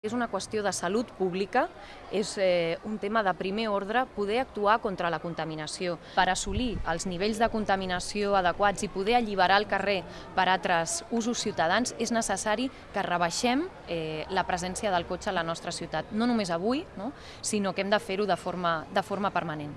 És una qüestió de salut pública, és eh, un tema de primer ordre poder actuar contra la contaminació. Per assolir els nivells de contaminació adequats i poder alliberar el carrer per altres usos ciutadans, és necessari que rebaixem eh, la presència del cotxe a la nostra ciutat, no només avui, no? sinó que hem de fer-ho de, forma, de forma permanent.